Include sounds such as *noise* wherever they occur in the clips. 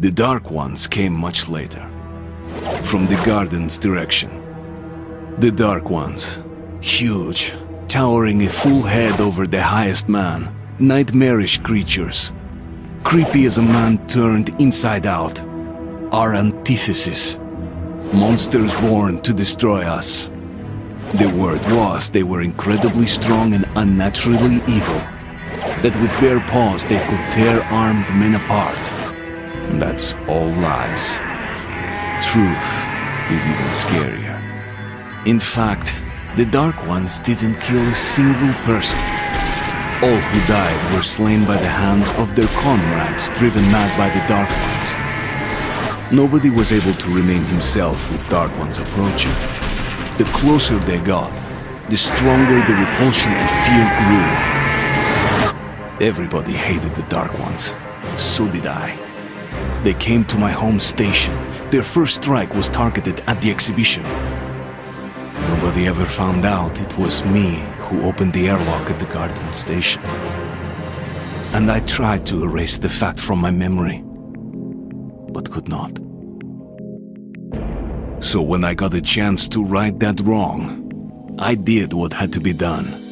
The Dark Ones came much later, from the garden's direction. The Dark Ones, huge, towering a full head over the highest man, nightmarish creatures, creepy as a man turned inside out, our antithesis, monsters born to destroy us. The word was they were incredibly strong and unnaturally evil, that with bare paws they could tear armed men apart. That's all lies. Truth is even scarier. In fact, the Dark Ones didn't kill a single person. All who died were slain by the hands of their comrades driven mad by the Dark Ones. Nobody was able to remain himself with Dark Ones approaching. The closer they got, the stronger the repulsion and fear grew. Everybody hated the Dark Ones. So did I. They came to my home station. Their first strike was targeted at the exhibition. Nobody ever found out it was me who opened the airlock at the garden station. And I tried to erase the fact from my memory, but could not. So when I got a chance to right that wrong, I did what had to be done.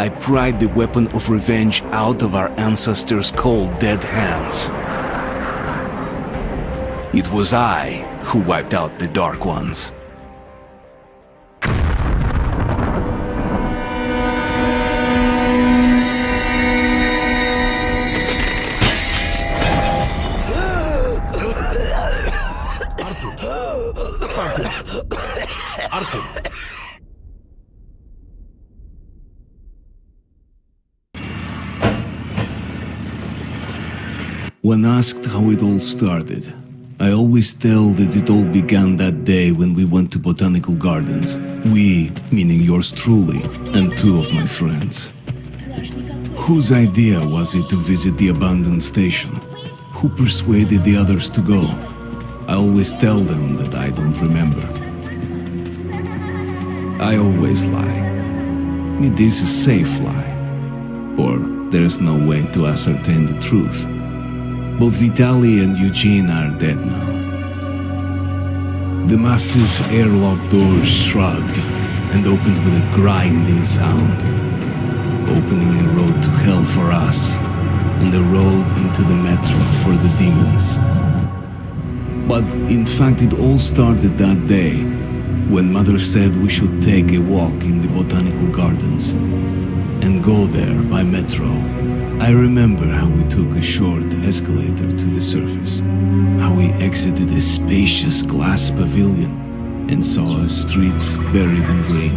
I pried the weapon of revenge out of our ancestors' cold, dead hands. It was I who wiped out the Dark Ones. When asked how it all started, I always tell that it all began that day when we went to botanical gardens. We, meaning yours truly, and two of my friends. Whose idea was it to visit the abandoned station? Who persuaded the others to go? I always tell them that I don't remember. I always lie. It is a safe lie. Or there is no way to ascertain the truth. Both Vitaly and Eugene are dead now. The massive airlock doors shrugged and opened with a grinding sound, opening a road to hell for us and a road into the metro for the demons. But in fact, it all started that day when Mother said we should take a walk in the botanical gardens and go there by metro. I remember how we took a short escalator to the surface, how we exited a spacious glass pavilion and saw a street buried in rain.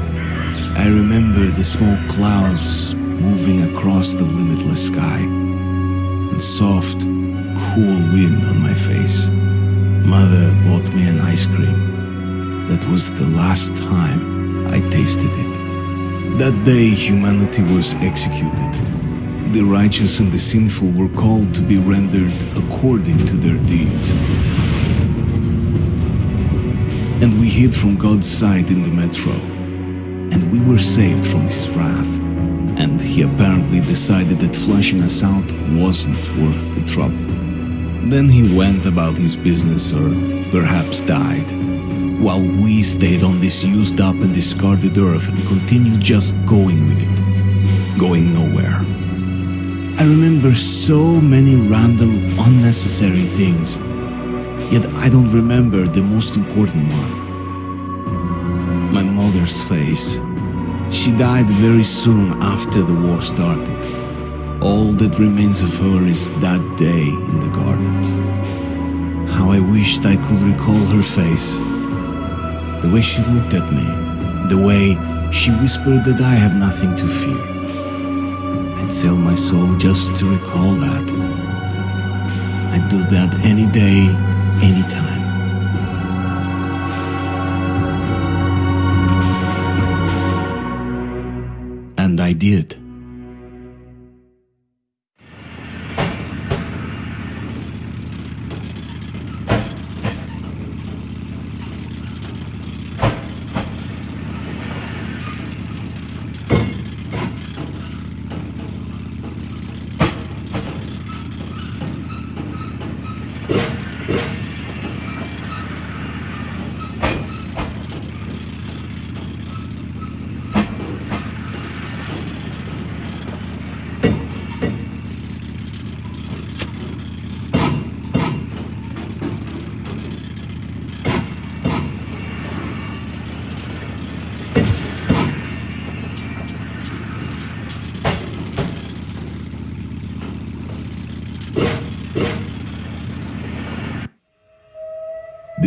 I remember the smoke clouds moving across the limitless sky and soft, cool wind on my face. Mother bought me an ice cream. That was the last time I tasted it. That day, humanity was executed. The righteous and the sinful were called to be rendered according to their deeds. And we hid from God's sight in the metro. And we were saved from his wrath. And he apparently decided that flashing us out wasn't worth the trouble. Then he went about his business or perhaps died, while we stayed on this used up and discarded earth and continued just going with it, going nowhere. I remember so many random, unnecessary things, yet I don't remember the most important one. My mother's face. She died very soon after the war started. All that remains of her is that day in the gardens. How I wished I could recall her face. The way she looked at me. The way she whispered that I have nothing to fear. Sell my soul just to recall that. I'd do that any day, any time. And I did.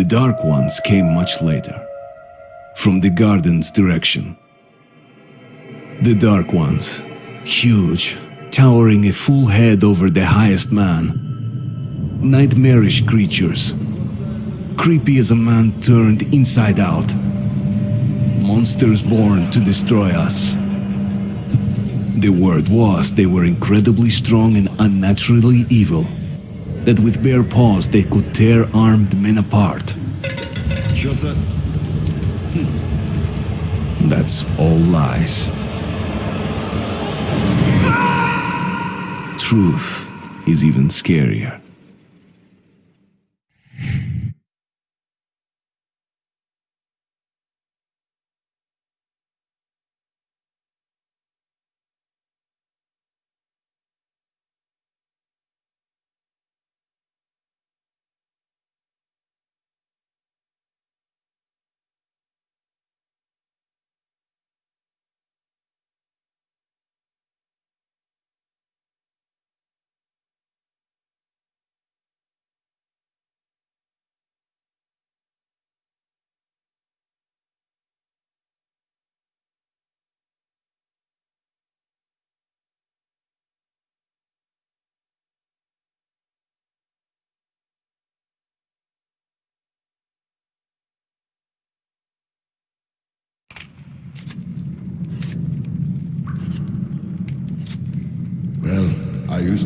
Dark Ones came much later, from the garden's direction. The Dark Ones, huge, towering a full head over the highest man. Nightmarish creatures, creepy as a man turned inside out. Monsters born to destroy us. The word was they were incredibly strong and unnaturally evil. That with bare paws they could tear armed men apart. Hmm. That's all lies. Truth is even scarier.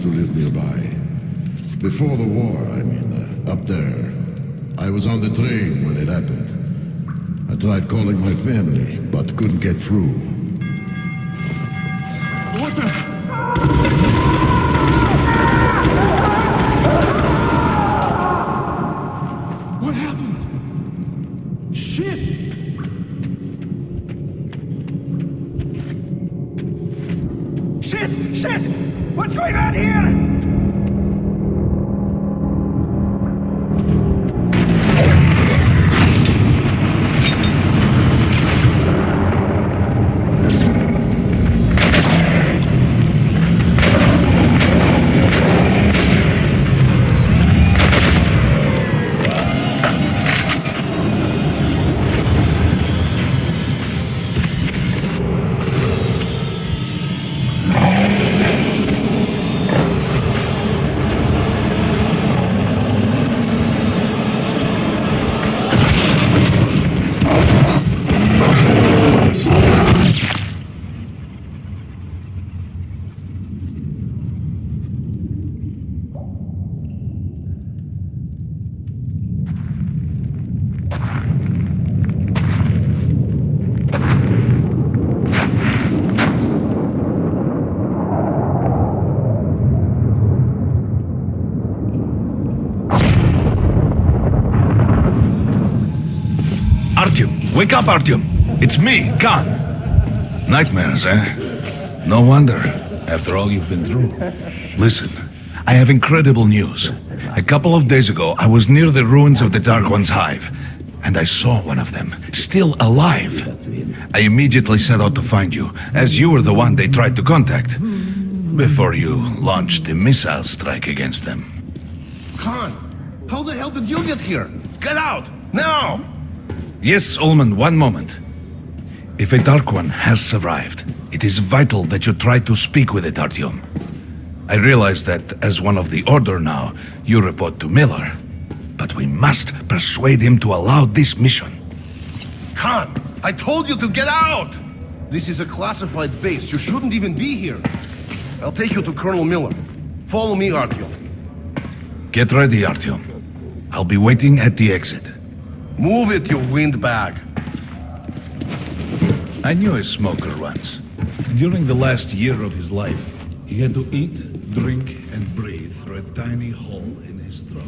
Used to live nearby. Before the war, I mean, uh, up there. I was on the train when it happened. I tried calling my family, but couldn't get through. Wake up, Artyom. It's me, Khan. Nightmares, eh? No wonder, after all you've been through. Listen, I have incredible news. A couple of days ago, I was near the ruins of the Dark One's hive, and I saw one of them, still alive. I immediately set out to find you, as you were the one they tried to contact, before you launched the missile strike against them. Khan, how the hell did you get here? Get out! Now! Yes, Ullman, one moment. If a Dark One has survived, it is vital that you try to speak with it, Artyom. I realize that as one of the Order now, you report to Miller. But we must persuade him to allow this mission. Khan, I told you to get out! This is a classified base. You shouldn't even be here. I'll take you to Colonel Miller. Follow me, Artyom. Get ready, Artyom. I'll be waiting at the exit. Move it, you windbag. I knew a smoker once. During the last year of his life, he had to eat, drink, and breathe through a tiny hole in his throat.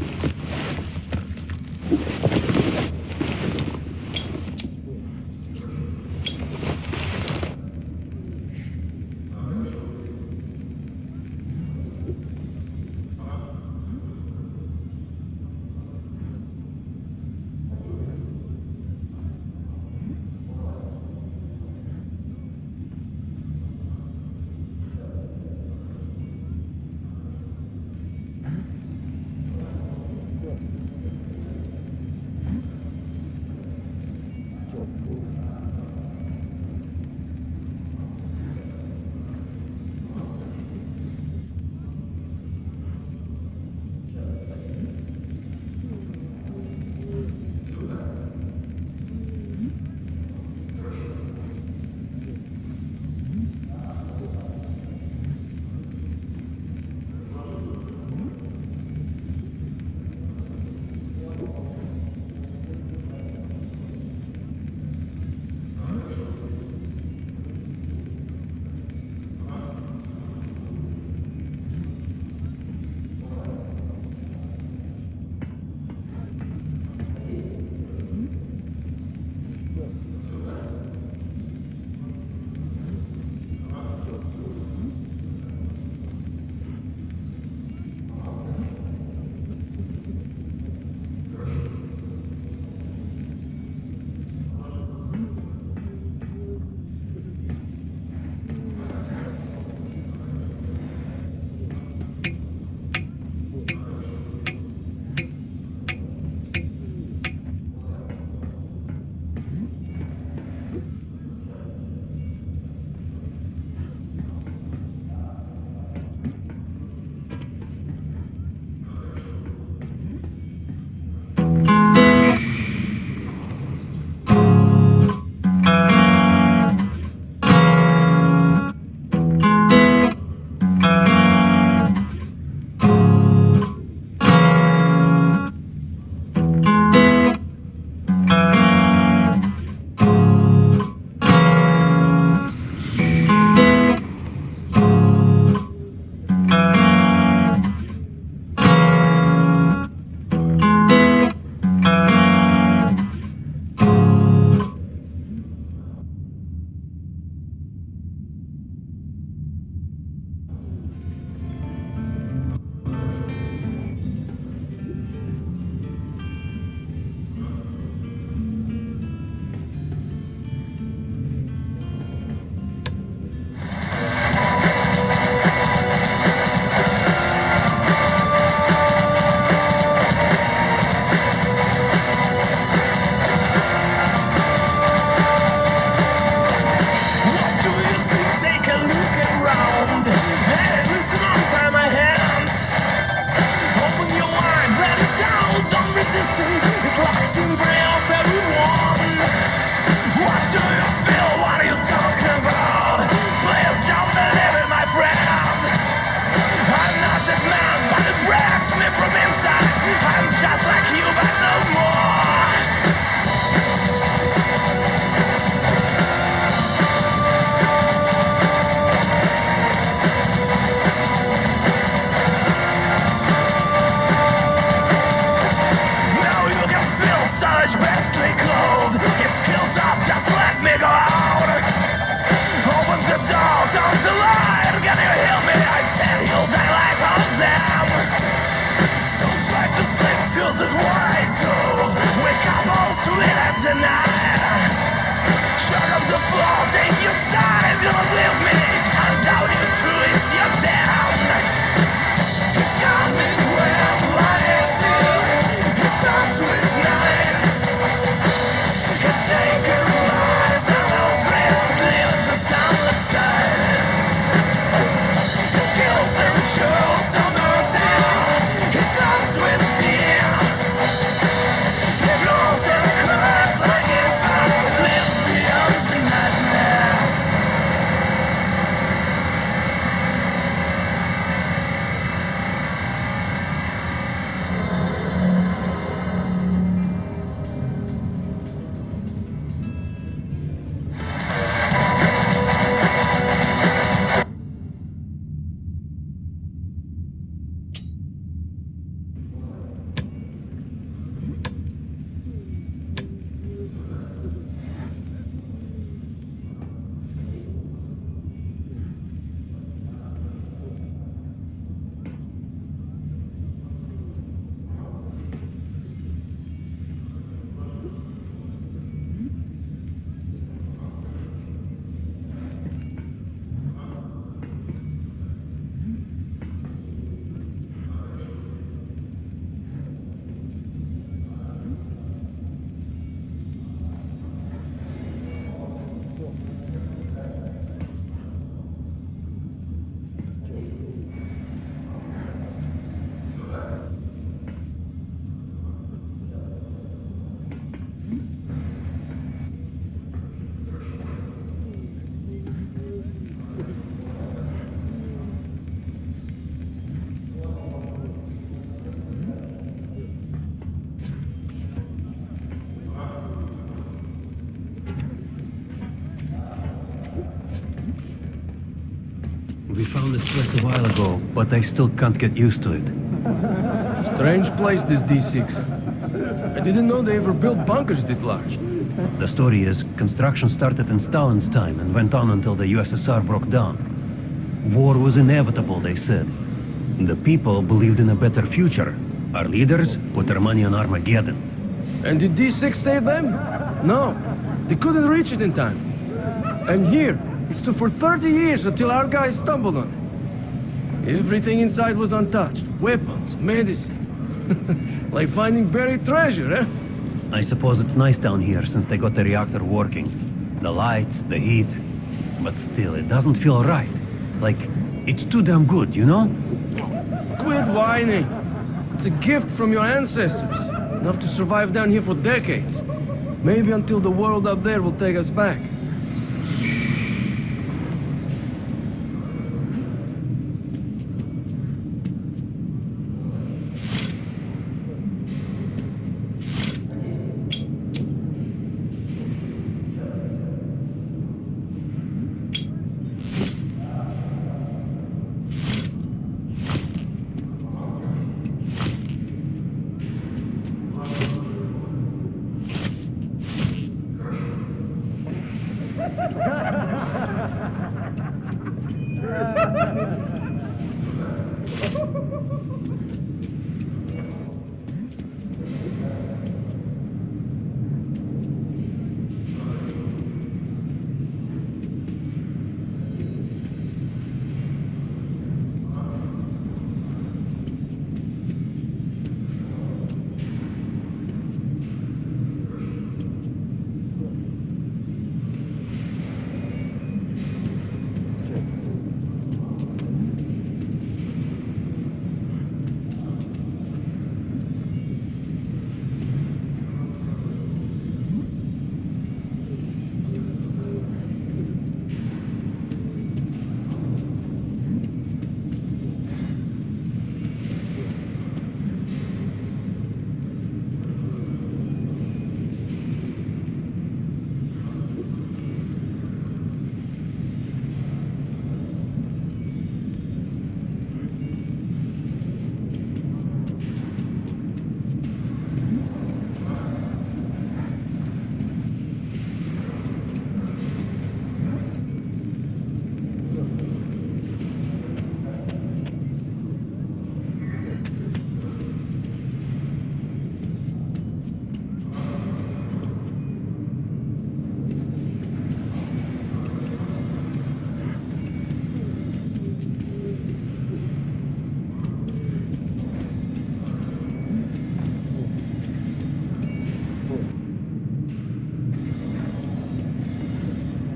This place a while ago, but I still can't get used to it. Strange place, this D6. I didn't know they ever built bunkers this large. The story is, construction started in Stalin's time and went on until the USSR broke down. War was inevitable, they said. The people believed in a better future. Our leaders put their money on Armageddon. And did D6 save them? No, they couldn't reach it in time. And here, it stood for 30 years until our guys stumbled on it. Everything inside was untouched. Weapons, medicine. *laughs* like finding buried treasure, eh? I suppose it's nice down here since they got the reactor working. The lights, the heat. But still, it doesn't feel right. Like, it's too damn good, you know? Quit whining. It's a gift from your ancestors. Enough to survive down here for decades. Maybe until the world up there will take us back.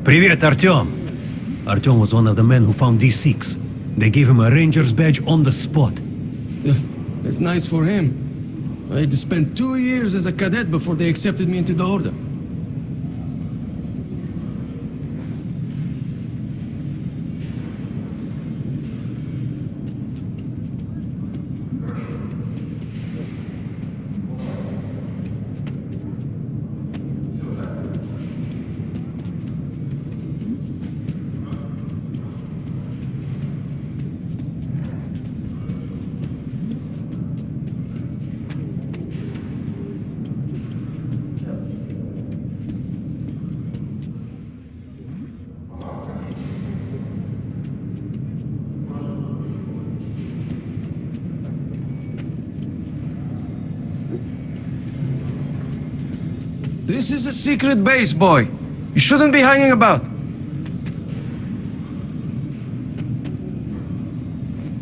Привет, Artyom! Artyom was one of the men who found D6. They gave him a ranger's badge on the spot. It's nice for him. I had to spend two years as a cadet before they accepted me into the order. This is a secret base, boy. You shouldn't be hanging about.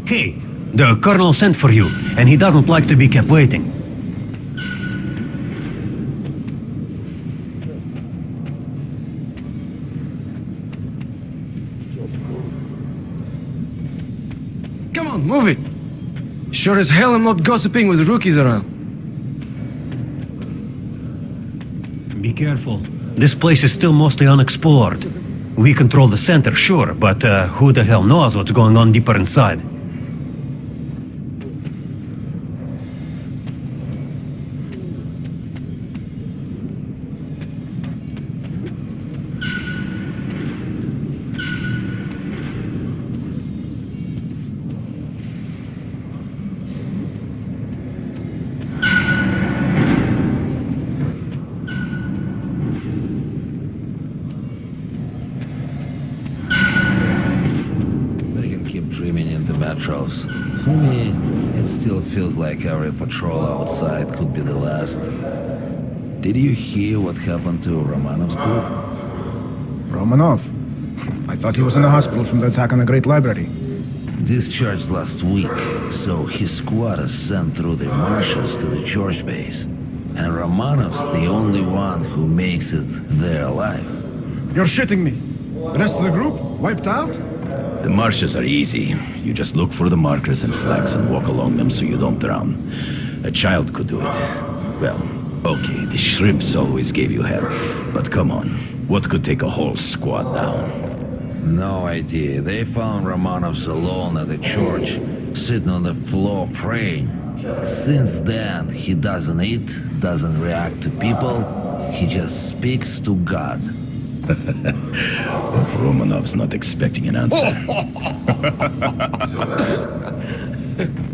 Hey, the colonel sent for you, and he doesn't like to be kept waiting. Come on, move it. Sure as hell I'm not gossiping with rookies around. Be careful. This place is still mostly unexplored. We control the center, sure, but uh, who the hell knows what's going on deeper inside? They can keep dreaming in the metros. For me, it still feels like every patrol outside could be the last. Did you hear what happened to Romanov's group? Romanov. I thought he was in the hospital from the attack on the Great Library. Discharged last week, so his squad is sent through the marshes to the George base. And Romanov's the only one who makes it there alive. You're shitting me. The rest of the group? Wiped out? The marshes are easy. You just look for the markers and flags and walk along them so you don't drown. A child could do it. Well, okay, the shrimps always gave you hell. But come on, what could take a whole squad down? No idea. They found Romanovs alone at the church, sitting on the floor praying. Since then, he doesn't eat, doesn't react to people, he just speaks to God. *laughs* Romanov's not expecting an answer. *laughs*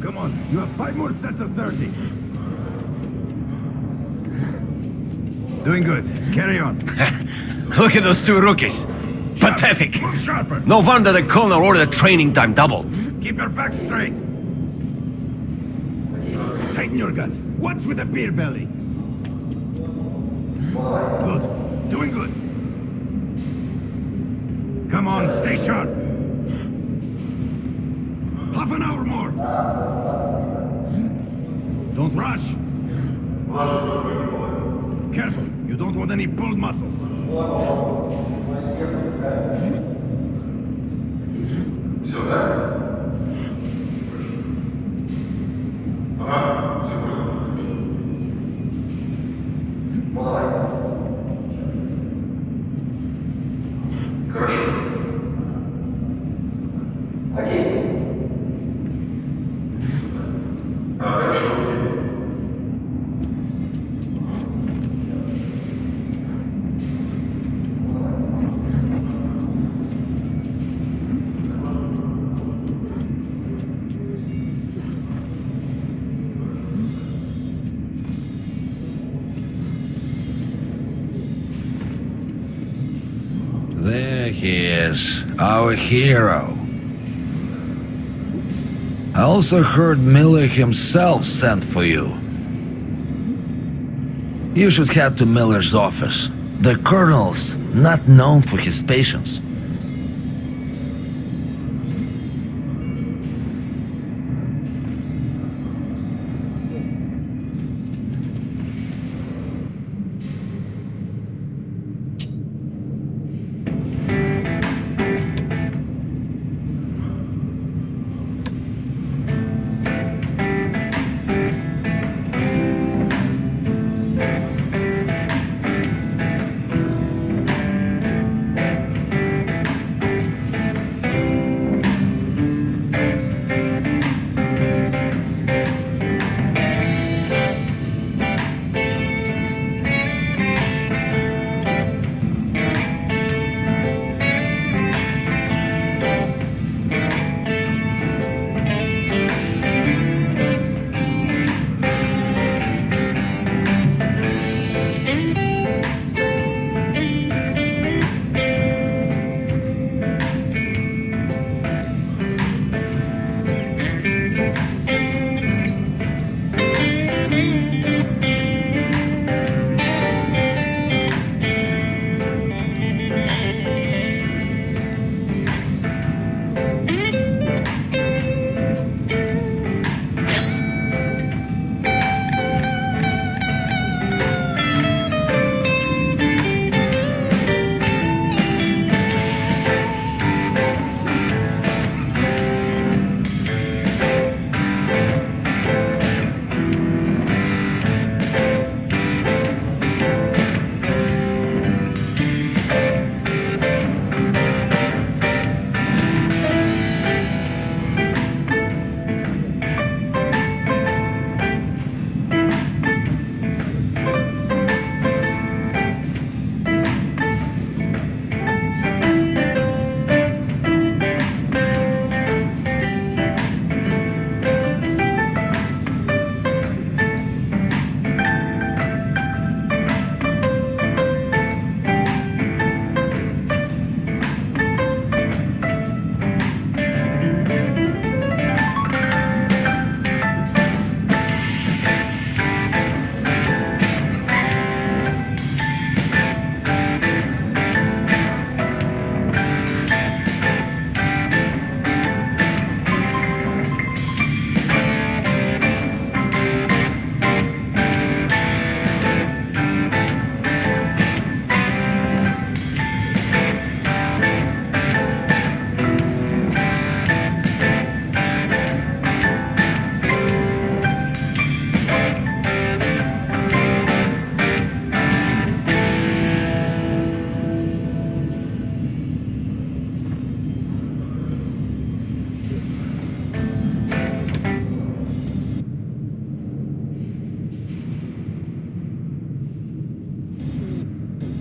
Come on, you have five more sets of 30. Doing good. Carry on. Look at those two rookies. Pathetic. No wonder the colonel ordered training time doubled. Keep your back straight. Tighten your guts. What's with the beer belly? Good. Doing good. Come on, stay sharp. Half an hour more. Don't rush. Careful. You don't want any pulled muscles. There he is, our hero. I also heard Miller himself sent for you. You should head to Miller's office. The colonel's not known for his patience.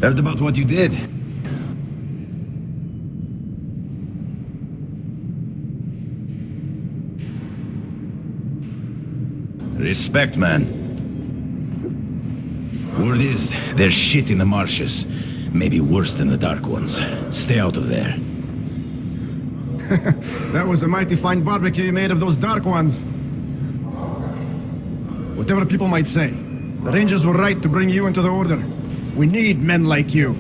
Heard about what you did? Respect, man. Word is, there's shit in the marshes. Maybe worse than the Dark Ones. Stay out of there. *laughs* That was a mighty fine barbecue you made of those dark ones. Whatever people might say, the Rangers were right to bring you into the Order. We need men like you.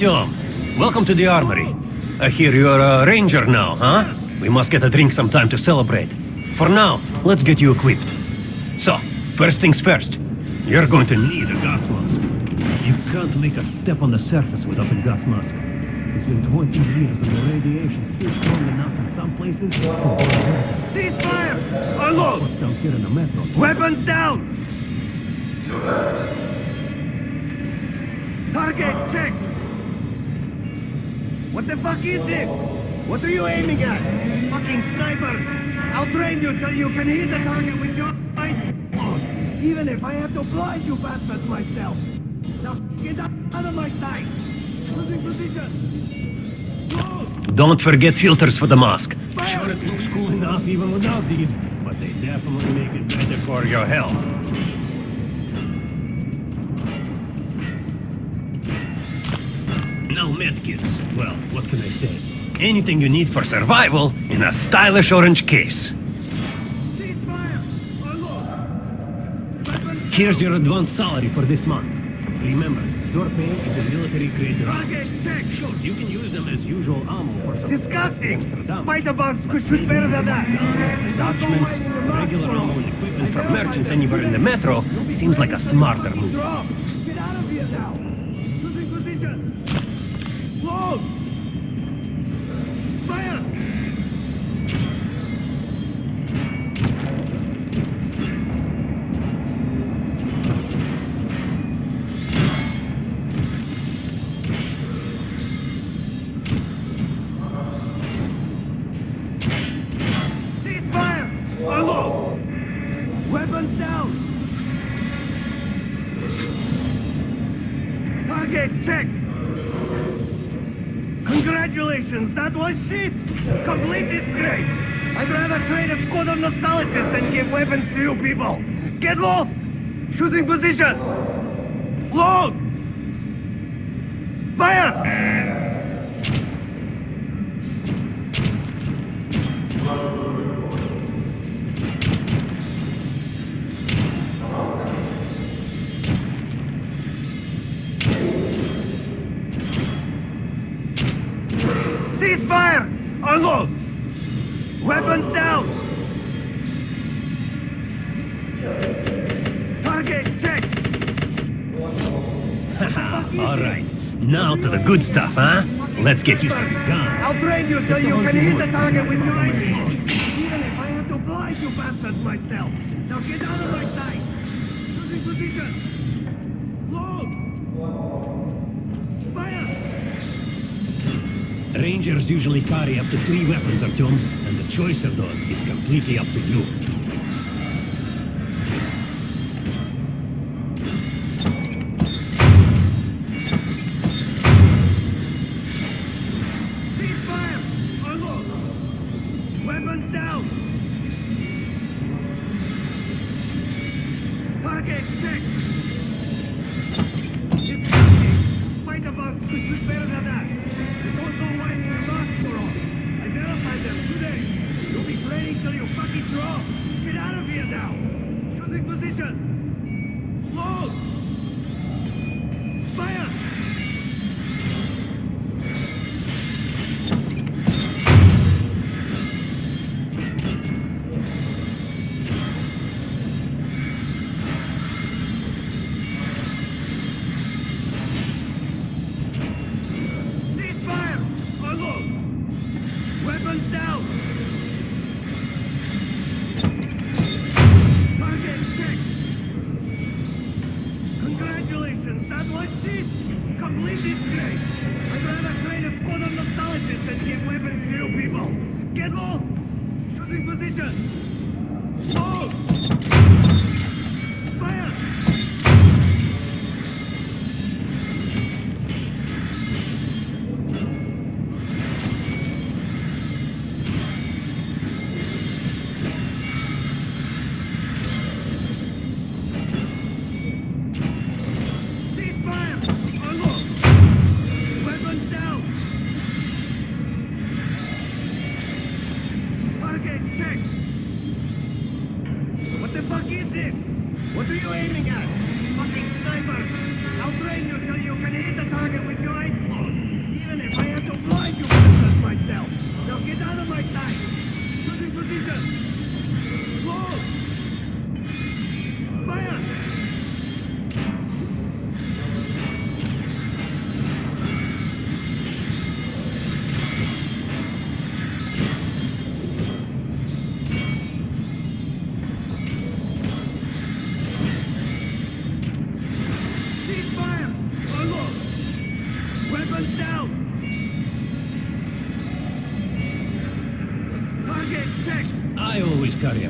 Artyom. Welcome to the armory. I hear you're a ranger now, huh? We must get a drink sometime to celebrate. For now, let's get you equipped. So, first things first. You're going to need a gas mask. You can't make a step on the surface without a gas mask. It's been 20 years and the radiation's still strong enough in some places to. Ceasefire! Unload! What's down here in the metro? Weapons down! Target check! What the fuck is this? What are you aiming at? Fucking sniper! I'll train you till you can hit the target with your eyes closed. Even if I have to blind you bastards myself. Now get out of my sight! Losing position! Close! Don't forget filters for the mask. Sure, it looks cool enough even without these, but they definitely make it better for your health. No medkits. Well, what can I say? Anything you need for survival in a stylish orange case. Here's your advance salary for this month. Remember, your pay is a military-grade rounds. check! Sure, you can use them as usual ammo for some Disgusting! extra damage. Spider bugs could shoot better than that! Guns, attachments, regular ammo and equipment from merchants anywhere in the metro seems like a smarter move. Get low! Shooting position! Load! Fire! Ceasefire! Unload! Weapons down! Target check! *laughs* All right, now to the good stuff, huh? Let's get you some guns. I'll train you so you can hit the target with your Range. Even if I have to blind you bastards myself. Now get out of my sight! Losing position! Load! Fire! Rangers usually carry up to three weapons, Artyom, and the choice of those is completely up to you. Position!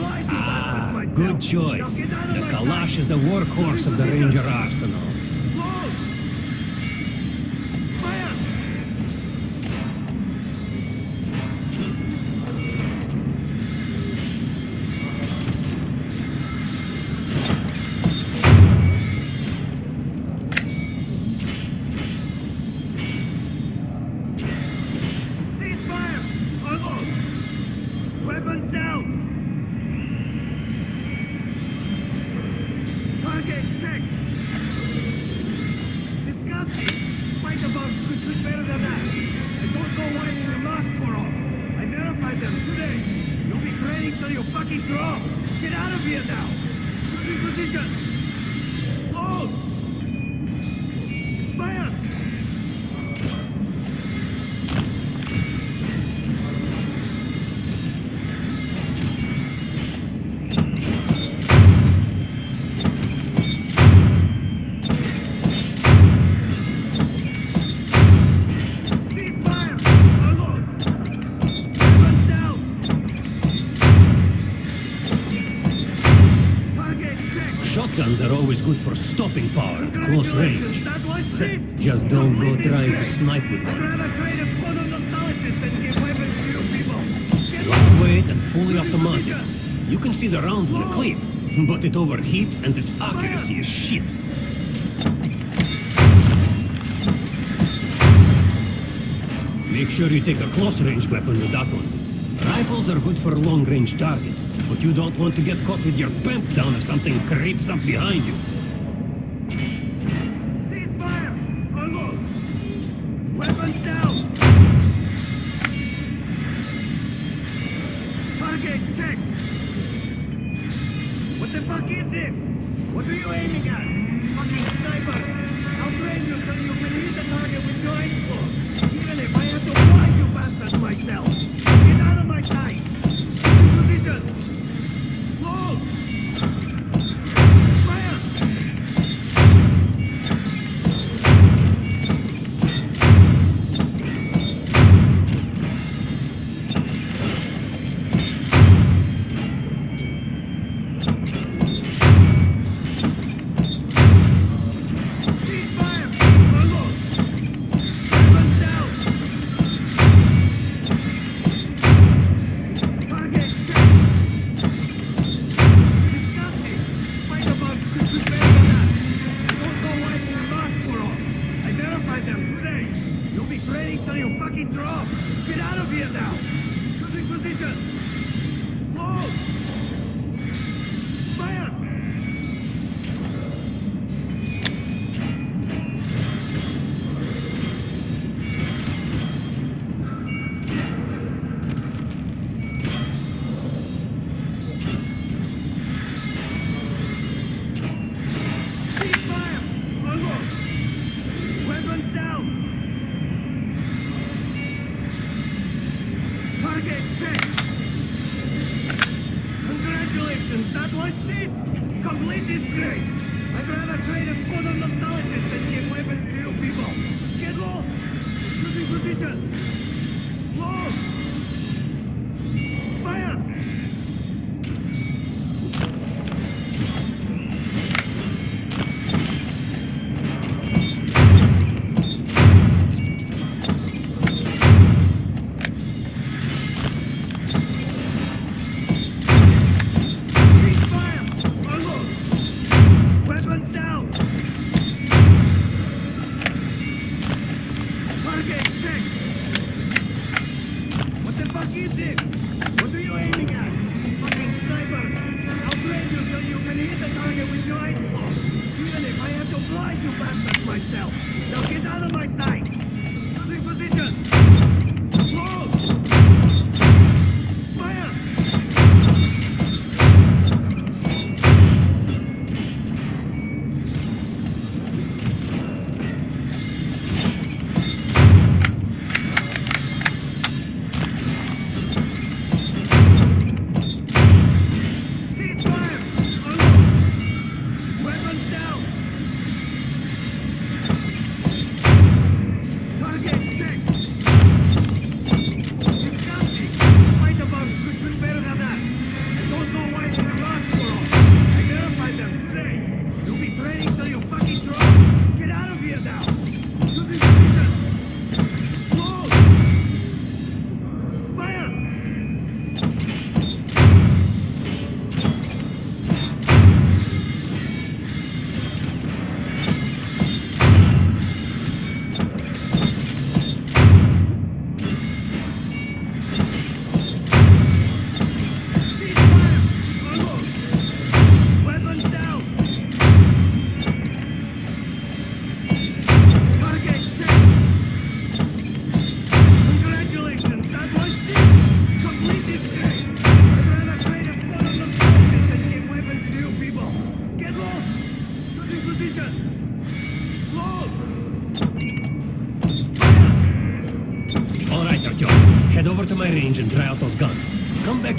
Ah, good choice. The Kalash is the workhorse of the Ranger arsenal. good for stopping power at close range. Just don't go trying to snipe with one. Lightweight and fully automatic. You can see the rounds in the clip, but it overheats and its accuracy is shit. Make sure you take a close-range weapon with that one. Rifles are good for long-range targets, but you don't want to get caught with your pants down if something creeps up behind you.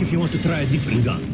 If you want to try a different gun.